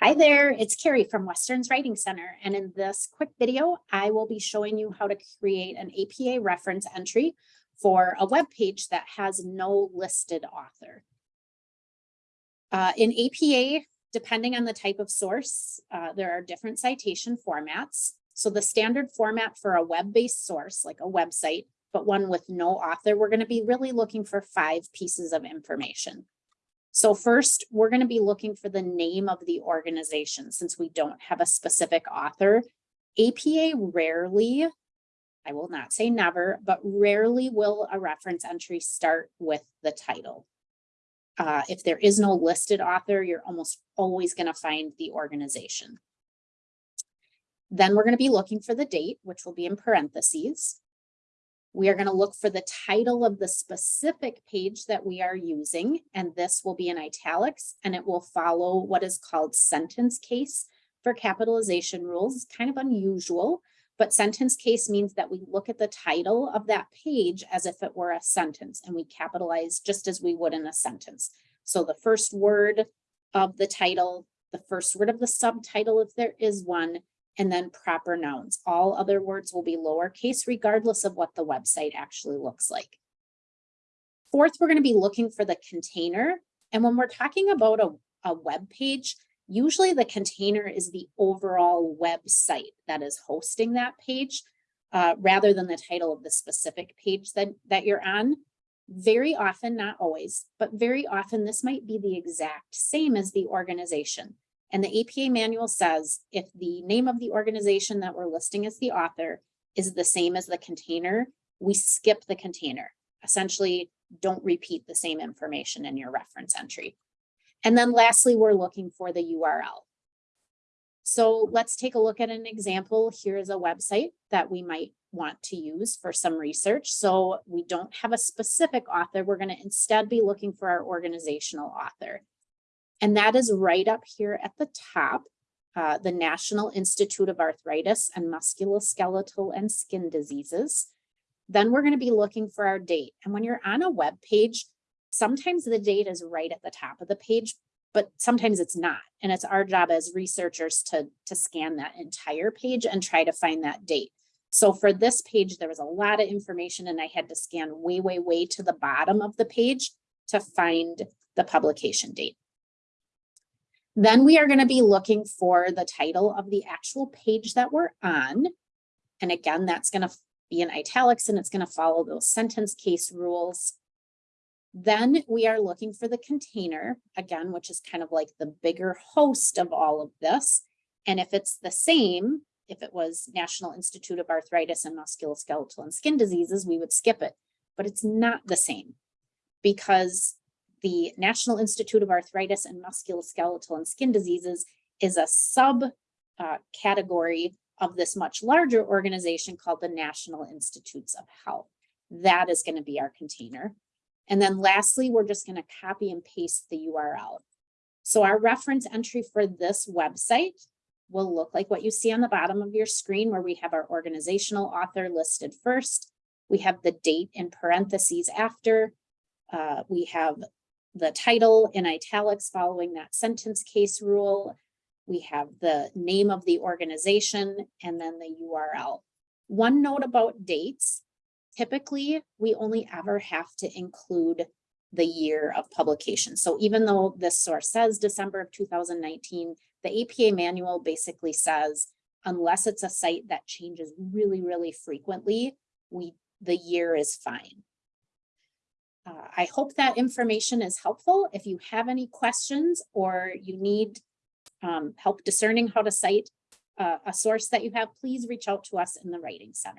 Hi there, it's Carrie from Western's Writing Center, and in this quick video, I will be showing you how to create an APA reference entry for a web page that has no listed author. Uh, in APA, depending on the type of source, uh, there are different citation formats. So the standard format for a web-based source, like a website, but one with no author, we're going to be really looking for five pieces of information. So first, we're going to be looking for the name of the organization since we don't have a specific author. APA rarely, I will not say never, but rarely will a reference entry start with the title. Uh, if there is no listed author, you're almost always going to find the organization. Then we're going to be looking for the date, which will be in parentheses. We are going to look for the title of the specific page that we are using, and this will be in italics, and it will follow what is called sentence case for capitalization rules. kind of unusual, but sentence case means that we look at the title of that page as if it were a sentence, and we capitalize just as we would in a sentence. So the first word of the title, the first word of the subtitle, if there is one, and then proper nouns. All other words will be lowercase regardless of what the website actually looks like. Fourth, we're going to be looking for the container. And when we're talking about a, a web page, usually the container is the overall website that is hosting that page uh, rather than the title of the specific page that, that you're on. Very often, not always, but very often this might be the exact same as the organization. And the APA manual says if the name of the organization that we're listing as the author is the same as the container, we skip the container. Essentially, don't repeat the same information in your reference entry. And then lastly, we're looking for the URL. So let's take a look at an example. Here is a website that we might want to use for some research. So we don't have a specific author. We're going to instead be looking for our organizational author. And that is right up here at the top, uh, the National Institute of Arthritis and Musculoskeletal and Skin Diseases. Then we're going to be looking for our date. And when you're on a web page, sometimes the date is right at the top of the page, but sometimes it's not. And it's our job as researchers to, to scan that entire page and try to find that date. So for this page, there was a lot of information and I had to scan way, way, way to the bottom of the page to find the publication date. Then we are going to be looking for the title of the actual page that we're on. And again, that's going to be in italics and it's going to follow those sentence case rules. Then we are looking for the container, again, which is kind of like the bigger host of all of this. And if it's the same, if it was National Institute of Arthritis and Musculoskeletal and Skin Diseases, we would skip it. But it's not the same because the National Institute of Arthritis and Musculoskeletal and Skin Diseases is a sub uh, category of this much larger organization called the National Institutes of Health. That is going to be our container. And then lastly, we're just going to copy and paste the URL. So our reference entry for this website will look like what you see on the bottom of your screen where we have our organizational author listed first. We have the date in parentheses after. Uh, we have the title in italics following that sentence case rule. We have the name of the organization and then the URL. One note about dates, typically we only ever have to include the year of publication. So even though this source says December of 2019, the APA manual basically says, unless it's a site that changes really, really frequently, we the year is fine. Uh, I hope that information is helpful. If you have any questions or you need um, help discerning how to cite uh, a source that you have, please reach out to us in the Writing Center.